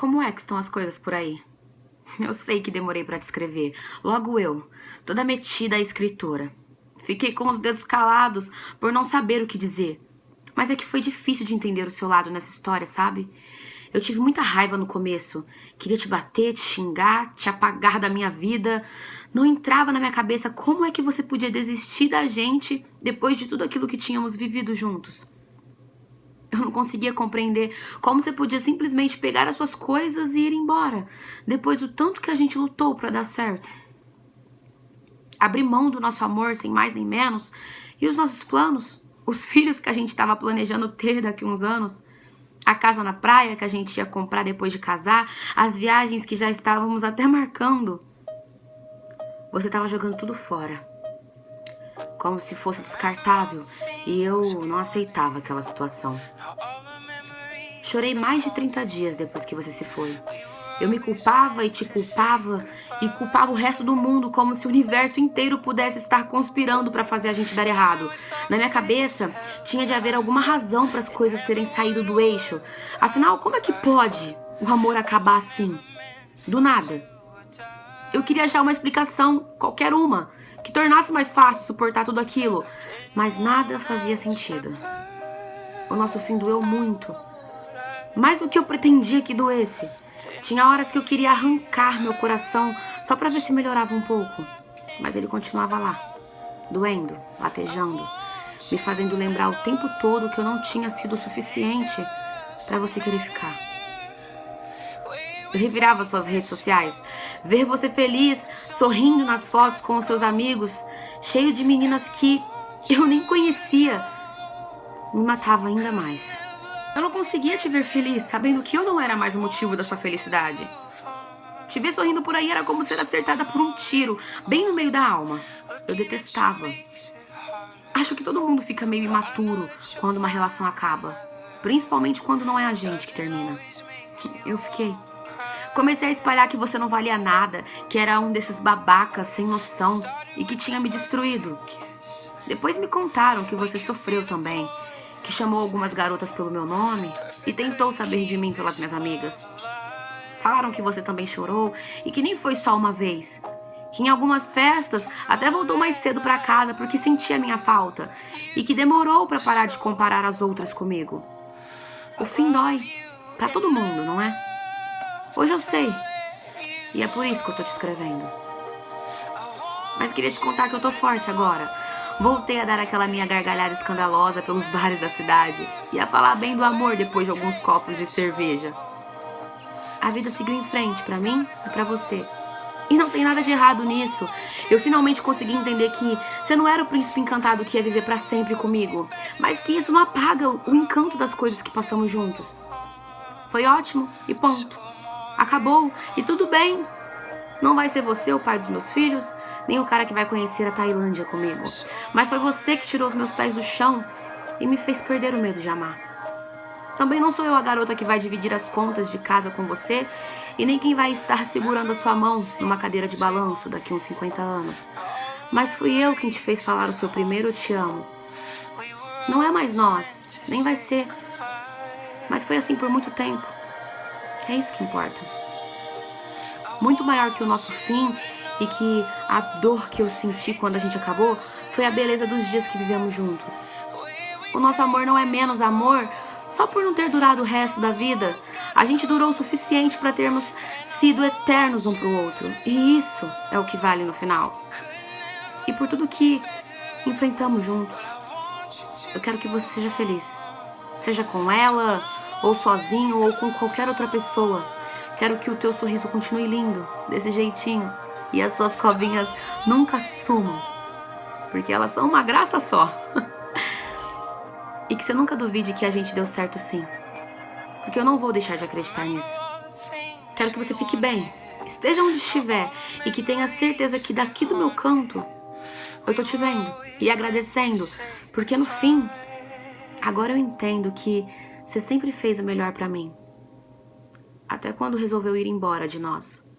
Como é que estão as coisas por aí? Eu sei que demorei pra te escrever. Logo eu, toda metida à escritora. Fiquei com os dedos calados por não saber o que dizer. Mas é que foi difícil de entender o seu lado nessa história, sabe? Eu tive muita raiva no começo. Queria te bater, te xingar, te apagar da minha vida. Não entrava na minha cabeça como é que você podia desistir da gente depois de tudo aquilo que tínhamos vivido juntos. Não conseguia compreender como você podia simplesmente pegar as suas coisas e ir embora, depois do tanto que a gente lutou para dar certo. Abrir mão do nosso amor sem mais nem menos e os nossos planos, os filhos que a gente estava planejando ter daqui uns anos, a casa na praia que a gente ia comprar depois de casar, as viagens que já estávamos até marcando. Você estava jogando tudo fora, como se fosse descartável, e eu não aceitava aquela situação. Chorei mais de 30 dias depois que você se foi. Eu me culpava e te culpava e culpava o resto do mundo como se o universo inteiro pudesse estar conspirando para fazer a gente dar errado. Na minha cabeça, tinha de haver alguma razão para as coisas terem saído do eixo. Afinal, como é que pode o amor acabar assim? Do nada. Eu queria achar uma explicação, qualquer uma, que tornasse mais fácil suportar tudo aquilo, mas nada fazia sentido. O nosso fim doeu muito. Mais do que eu pretendia que doesse. Tinha horas que eu queria arrancar meu coração só para ver se melhorava um pouco. Mas ele continuava lá, doendo, latejando, me fazendo lembrar o tempo todo que eu não tinha sido suficiente para você querer ficar. Revirava suas redes sociais, ver você feliz, sorrindo nas fotos com os seus amigos, cheio de meninas que eu nem conhecia, me matava ainda mais. Eu não conseguia te ver feliz, sabendo que eu não era mais o motivo da sua felicidade. Te ver sorrindo por aí era como ser acertada por um tiro, bem no meio da alma. Eu detestava. Acho que todo mundo fica meio imaturo quando uma relação acaba. Principalmente quando não é a gente que termina. Eu fiquei. Comecei a espalhar que você não valia nada, que era um desses babacas sem noção e que tinha me destruído. Depois me contaram que você sofreu também, que chamou algumas garotas pelo meu nome e tentou saber de mim pelas minhas amigas. Falaram que você também chorou e que nem foi só uma vez. Que em algumas festas até voltou mais cedo para casa porque sentia minha falta e que demorou para parar de comparar as outras comigo. O fim dói para todo mundo, não é? Hoje eu sei. E é por isso que eu tô te escrevendo. Mas queria te contar que eu tô forte agora. Voltei a dar aquela minha gargalhada escandalosa pelos bares da cidade e a falar bem do amor depois de alguns copos de cerveja. A vida seguiu em frente para mim e para você. E não tem nada de errado nisso. Eu finalmente consegui entender que você não era o príncipe encantado que ia viver para sempre comigo, mas que isso não apaga o encanto das coisas que passamos juntos. Foi ótimo e ponto. Acabou e tudo bem. Não vai ser você o pai dos meus filhos, nem o cara que vai conhecer a Tailândia comigo. Mas foi você que tirou os meus pés do chão e me fez perder o medo de amar. Também não sou eu a garota que vai dividir as contas de casa com você e nem quem vai estar segurando a sua mão numa cadeira de balanço daqui uns 50 anos. Mas fui eu quem te fez falar o seu primeiro eu te amo. Não é mais nós, nem vai ser. Mas foi assim por muito tempo. É isso que importa muito maior que o nosso fim e que a dor que eu senti quando a gente acabou foi a beleza dos dias que vivemos juntos. O nosso amor não é menos amor só por não ter durado o resto da vida. A gente durou o suficiente para termos sido eternos um pro outro. E isso é o que vale no final. E por tudo que enfrentamos juntos. Eu quero que você seja feliz. Seja com ela, ou sozinho, ou com qualquer outra pessoa. Quero que o teu sorriso continue lindo, desse jeitinho. E as suas covinhas nunca sumam. Porque elas são uma graça só. e que você nunca duvide que a gente deu certo sim. Porque eu não vou deixar de acreditar nisso. Quero que você fique bem, esteja onde estiver e que tenha certeza que daqui do meu canto eu tô te vendo e agradecendo, porque no fim, agora eu entendo que você sempre fez o melhor pra mim até quando resolveu ir embora de nós.